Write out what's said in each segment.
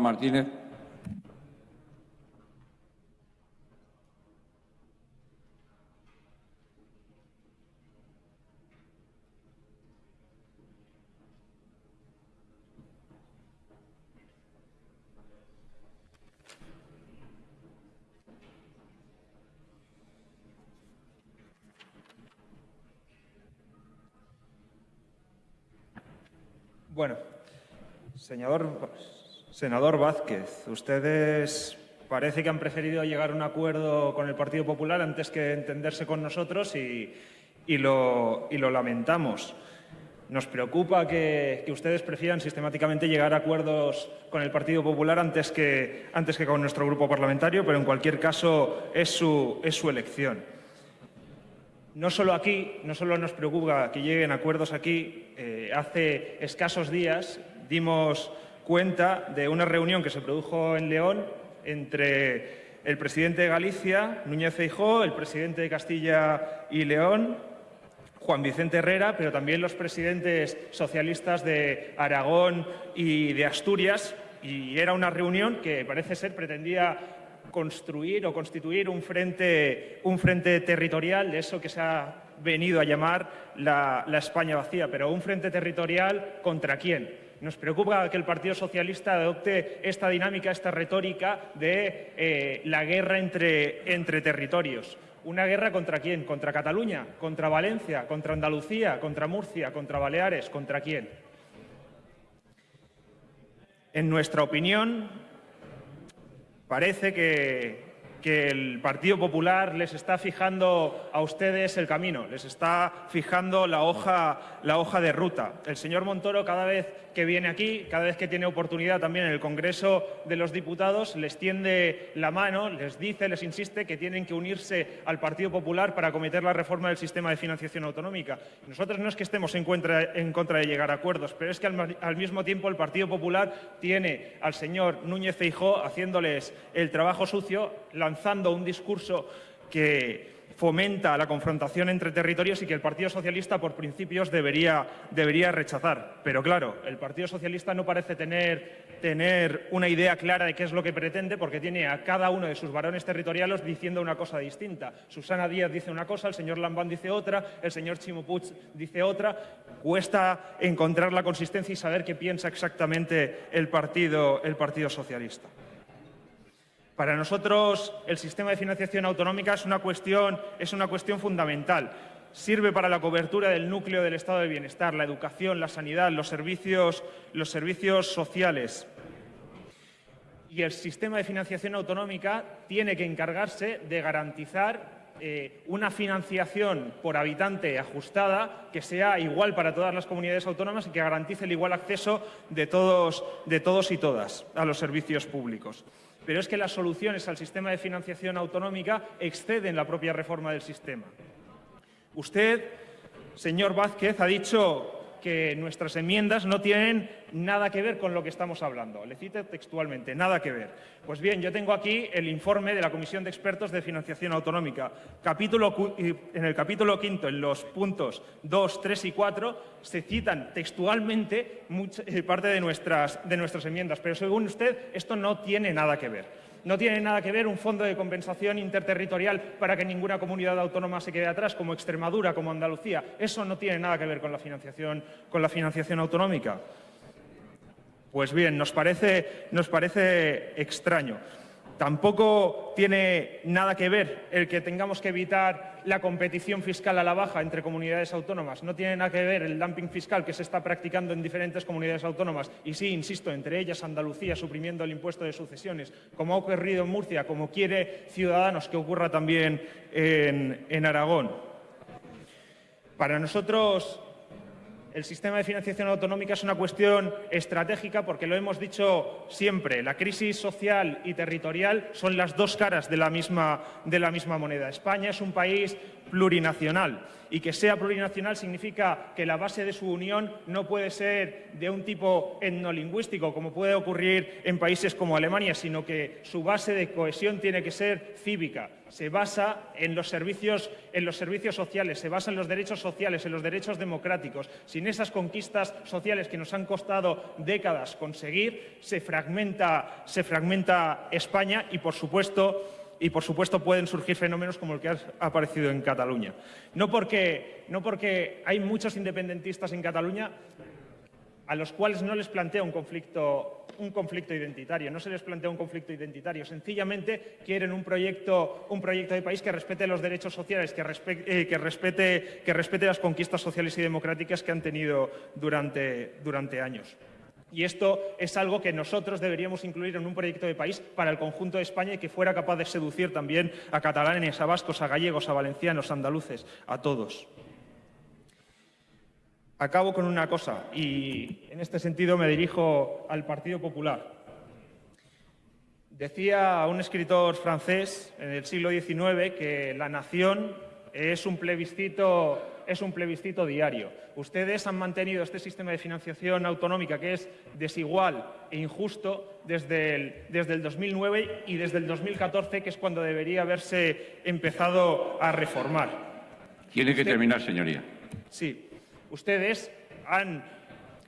Martínez. Bueno, señor, senador Vázquez, ustedes parece que han preferido llegar a un acuerdo con el Partido Popular antes que entenderse con nosotros y, lo, lamentamos. Nos preocupa que, que, ustedes prefieran sistemáticamente llegar a acuerdos con el Partido Popular antes que, antes que con nuestro grupo parlamentario, pero en cualquier caso es su, es su elección. No solo aquí, no solo nos preocupa que lleguen acuerdos aquí, eh, hace escasos días dimos cuenta de una reunión que se produjo en León entre el presidente de Galicia, Núñez Feijóo, el presidente de Castilla y León, Juan Vicente Herrera, pero también los presidentes socialistas de Aragón y de Asturias, y era una reunión que parece ser pretendía construir o constituir un frente, un frente territorial de eso que se ha venido a llamar la, España vacía, pero un frente territorial contra quién. Nos preocupa que el Partido Socialista adopte esta dinámica, esta retórica de eh, la guerra entre, entre territorios. ¿Una guerra contra quién? ¿Contra Cataluña? ¿Contra Valencia? ¿Contra Andalucía? ¿Contra Murcia? ¿Contra Baleares? ¿Contra quién? En nuestra opinión, parece que, que el Partido Popular les está fijando a ustedes el camino, les está fijando la hoja, la hoja de ruta. El señor Montoro cada vez que viene aquí, cada vez que tiene oportunidad también en el Congreso de los Diputados, les tiende la mano, les dice, les insiste que tienen que unirse al Partido Popular para acometer la reforma del sistema de financiación autonómica. Nosotros no es que estemos en contra, de llegar a acuerdos, pero es que al, mismo tiempo el Partido Popular tiene al señor Núñez Feijó haciéndoles el trabajo sucio, un discurso que fomenta la confrontación entre territorios y que el Partido Socialista, por principios, debería, debería rechazar. Pero claro, el Partido Socialista no parece tener, tener, una idea clara de qué es lo que pretende porque tiene a cada uno de sus varones territoriales diciendo una cosa distinta. Susana Díaz dice una cosa, el señor Lambán dice otra, el señor Chimo Puig dice otra. Cuesta encontrar la consistencia y saber qué piensa exactamente el Partido, el partido Socialista. Para nosotros el sistema de financiación autonómica es una cuestión, fundamental. Sirve para la cobertura del núcleo del estado de bienestar, la educación, la sanidad, los servicios, los servicios sociales. Y el sistema de financiación autonómica tiene que encargarse de garantizar eh, una financiación por habitante ajustada que sea igual para todas las comunidades autónomas y que garantice el igual acceso de todos, de todos y todas a los servicios públicos. Pero es que las soluciones al sistema de financiación autonómica exceden la propia reforma del sistema. Usted, señor Vázquez, ha dicho que nuestras enmiendas no tienen nada que ver con lo que estamos hablando. Le cito textualmente, nada que ver. Pues bien, yo tengo aquí el informe de la Comisión de Expertos de Financiación Autonómica. En el capítulo quinto, en los puntos 2, 3 y 4, se citan textualmente eh, parte de nuestras, de nuestras enmiendas, pero según usted esto no tiene nada que ver. No tiene nada que ver un fondo de compensación interterritorial para que ninguna comunidad autónoma se quede atrás, como Extremadura, como Andalucía. Eso no tiene nada que ver con la financiación, con la financiación autonómica. Pues bien, nos parece, nos parece extraño. Tampoco tiene nada que ver el que tengamos que evitar la competición fiscal a la baja entre comunidades autónomas. No tiene nada que ver el dumping fiscal que se está practicando en diferentes comunidades autónomas. Y sí, insisto, entre ellas Andalucía suprimiendo el impuesto de sucesiones, como ha ocurrido en Murcia, como quiere Ciudadanos que ocurra también en, en Aragón. Para nosotros el sistema de financiación autonómica es una cuestión estratégica porque lo hemos dicho siempre, la crisis social y territorial son las dos caras de la misma, de la misma moneda. España es un país plurinacional. Y que sea plurinacional significa que la base de su unión no puede ser de un tipo etnolingüístico, como puede ocurrir en países como Alemania, sino que su base de cohesión tiene que ser cívica. Se basa en los servicios, en los servicios sociales, se basa en los derechos sociales, en los derechos democráticos. Sin esas conquistas sociales que nos han costado décadas conseguir, se fragmenta, se fragmenta España y, por supuesto, y, por supuesto, pueden surgir fenómenos como el que ha aparecido en Cataluña. No porque, no porque hay muchos independentistas en Cataluña a los cuales no les plantea un conflicto, un conflicto identitario, no se les plantea un conflicto identitario, sencillamente quieren un proyecto, un proyecto de país que respete los derechos sociales, que, respete, eh, respete, que respete las conquistas sociales y democráticas que han tenido durante, durante años. Y esto es algo que nosotros deberíamos incluir en un proyecto de país para el conjunto de España y que fuera capaz de seducir también a catalanes, a vascos, a gallegos, a valencianos, a andaluces, a todos. Acabo con una cosa y en este sentido me dirijo al Partido Popular. Decía un escritor francés en el siglo XIX que la nación es un plebiscito es un plebiscito diario. Ustedes han mantenido este sistema de financiación autonómica que es desigual e injusto desde el, desde el 2009 y desde el 2014, que es cuando debería haberse empezado a reformar. Tiene que terminar, señoría. Sí. Ustedes han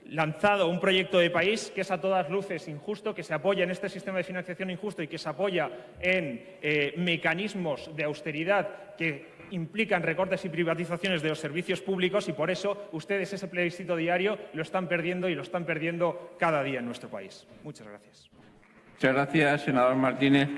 lanzado un proyecto de país que es a todas luces injusto, que se apoya en este sistema de financiación injusto y que se apoya en eh, mecanismos de austeridad que implican recortes y privatizaciones de los servicios públicos y por eso ustedes ese plebiscito diario lo están perdiendo y lo están perdiendo cada día en nuestro país. Muchas gracias. Muchas gracias, senador Martínez.